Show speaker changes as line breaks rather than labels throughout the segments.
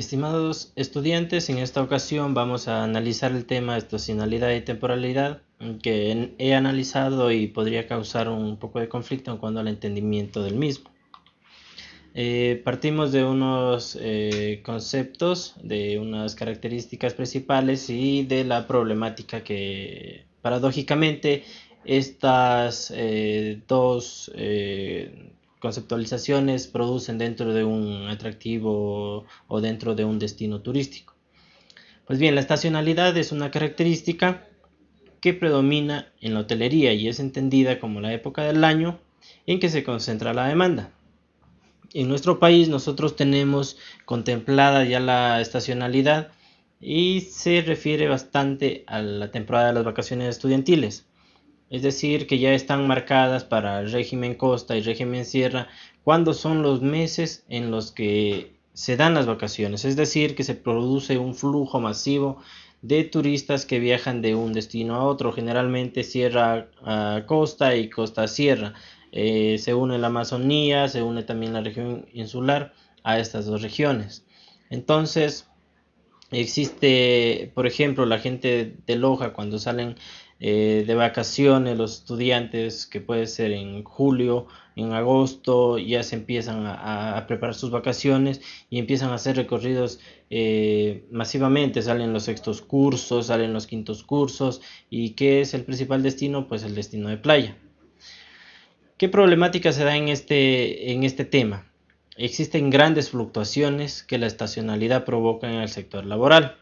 Estimados estudiantes, en esta ocasión vamos a analizar el tema estacionalidad y temporalidad que he analizado y podría causar un poco de conflicto en cuanto al entendimiento del mismo. Eh, partimos de unos eh, conceptos, de unas características principales y de la problemática que paradójicamente estas eh, dos conceptualizaciones producen dentro de un atractivo o dentro de un destino turístico. Pues bien, la estacionalidad es una característica que predomina en la hotelería y es entendida como la época del año en que se concentra la demanda. En nuestro país nosotros tenemos contemplada ya la estacionalidad y se refiere bastante a la temporada de las vacaciones estudiantiles es decir, que ya están marcadas para régimen costa y régimen sierra, cuando son los meses en los que se dan las vacaciones, es decir, que se produce un flujo masivo de turistas que viajan de un destino a otro, generalmente sierra a costa y costa a sierra. Eh, se une la Amazonía, se une también la región insular a estas dos regiones. Entonces, existe, por ejemplo, la gente de Loja cuando salen eh, de vacaciones, los estudiantes, que puede ser en julio, en agosto, ya se empiezan a, preparar sus vacaciones y empiezan a hacer recorridos eh, masivamente, salen los sextos cursos, salen los quintos cursos y ¿qué es el principal destino? Pues el destino de playa. ¿Qué problemática se da en este, en este tema? Existen grandes fluctuaciones que la estacionalidad provoca en el sector laboral.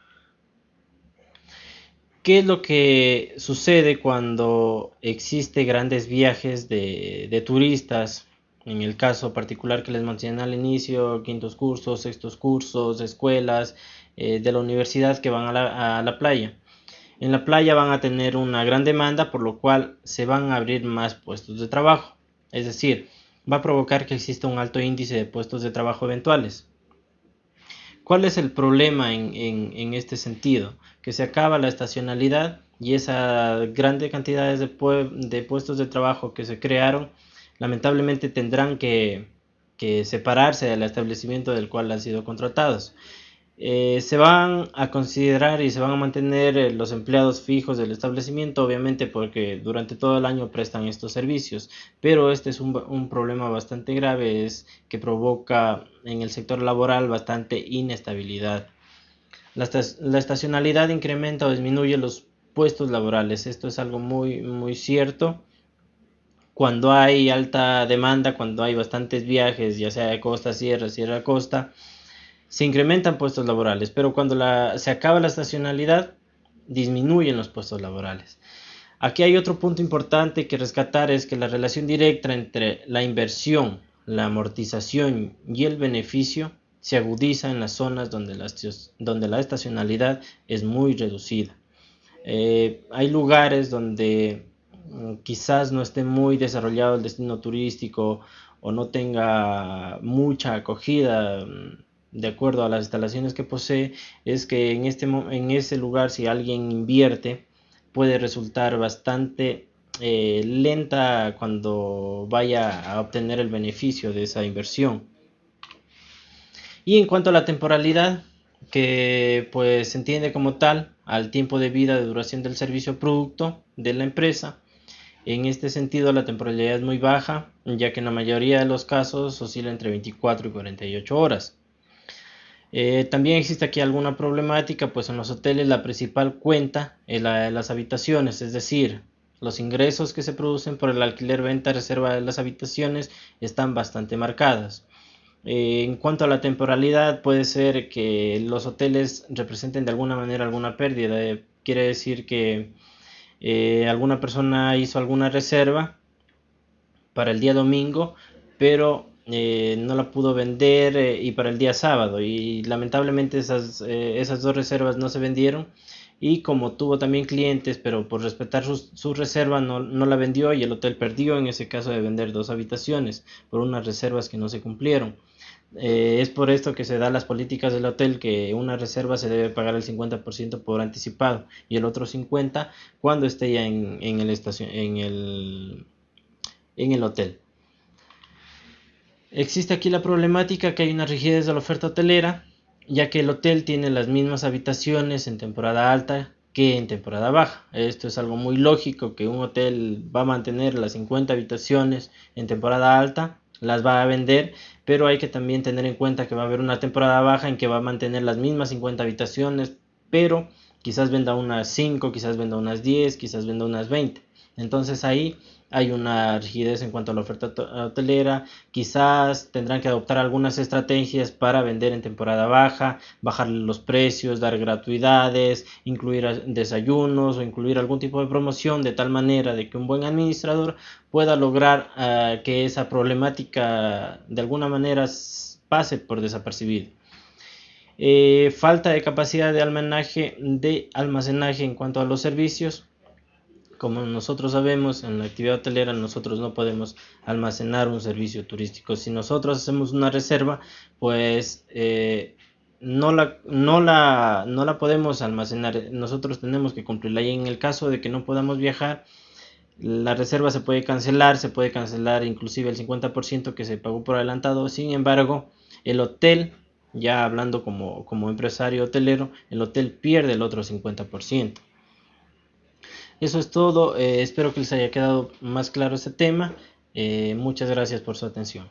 ¿Qué es lo que sucede cuando existe grandes viajes de, turistas? En el caso particular que les mencioné al inicio, quintos cursos, sextos cursos, escuelas eh, de la universidad que van a la, a la playa. En la playa van a tener una gran demanda, por lo cual se van a abrir más puestos de trabajo. Es decir, va a provocar que exista un alto índice de puestos de trabajo eventuales. ¿Cuál es el problema en, este sentido? Que se acaba la estacionalidad y esas grandes cantidades de, de, puestos de trabajo que se crearon, lamentablemente tendrán que, que separarse del establecimiento del cual han sido contratados. Eh, se van a considerar y se van a mantener eh, los empleados fijos del establecimiento, obviamente porque durante todo el año prestan estos servicios, pero este es un, problema bastante grave, es que provoca en el sector laboral bastante inestabilidad. La, estacionalidad incrementa o disminuye los puestos laborales, esto es algo muy, muy cierto. Cuando hay alta demanda, cuando hay bastantes viajes, ya sea de costa a sierra, sierra a costa, se incrementan puestos laborales, pero cuando se acaba la estacionalidad, disminuyen los puestos laborales. Aquí hay otro punto importante que rescatar, es que la relación directa entre la inversión, la amortización y el beneficio se agudiza en las zonas donde la, estacionalidad es muy reducida. Eh, hay lugares donde mm, quizás no esté muy desarrollado el destino turístico o no tenga mucha acogida mm, de acuerdo a las instalaciones que posee, es que en, este, en lugar si alguien invierte puede resultar bastante eh, lenta cuando vaya a obtener el beneficio de esa inversión. Y en cuanto a la temporalidad, que pues se entiende como tal al tiempo de vida de duración del servicio producto de la empresa, en este sentido la temporalidad es muy baja, ya que en la mayoría de los casos oscila entre 24 y 48 horas. Eh, también existe aquí alguna problemática, pues en los hoteles la principal cuenta es la de las habitaciones, es decir, los ingresos que se producen por el alquiler, venta, reserva de las habitaciones están bastante marcadas. Eh, en cuanto a la temporalidad, puede ser que los hoteles representen de alguna manera alguna pérdida. Eh, quiere decir que alguna persona hizo alguna reserva para el día domingo, pero eh, no la pudo vender eh, y para el día sábado y lamentablemente esas, eh, esas dos reservas no se vendieron y como tuvo también clientes pero por respetar su, reserva no, no, la vendió y el hotel perdió en ese caso de vender dos habitaciones por unas reservas que no se cumplieron. es por esto que se da las políticas del hotel que una reserva se debe pagar el 50% por anticipado y el otro 50% cuando esté ya en, en, el, estación, en, el, en el hotel. Existe aquí la problemática que hay una rigidez de la oferta hotelera ya que el hotel tiene las mismas habitaciones en temporada alta que en temporada baja. Esto es algo muy lógico que un hotel va a mantener las 50 habitaciones en temporada alta, las va a vender, pero hay que también tener en cuenta que va a haber una temporada baja en que va a mantener las mismas 50 habitaciones, pero quizás venda unas 5, quizás venda unas 10, quizás venda unas 20. Entonces ahí hay una rigidez en cuanto a la oferta hotelera, quizás tendrán que adoptar algunas estrategias para vender en temporada baja, bajar los precios, dar gratuidades, incluir desayunos o incluir algún tipo de promoción de tal manera de que un buen administrador pueda lograr uh, que esa problemática de alguna manera pase por desapercibido. Eh, falta de capacidad de almacenaje, de almacenaje en cuanto a los servicios como nosotros sabemos, en la actividad hotelera nosotros no podemos almacenar un servicio turístico. Si nosotros hacemos una reserva, pues eh, no, la, no, la, no la podemos almacenar. Nosotros tenemos que cumplirla. Y en el caso de que no podamos viajar, la reserva se puede cancelar, se puede cancelar inclusive el 50% que se pagó por adelantado. Sin embargo, el hotel, ya hablando como, como empresario hotelero, el hotel pierde el otro 50%. Eso es todo. Eh, espero que les haya quedado más claro este tema. Eh, muchas gracias por su atención.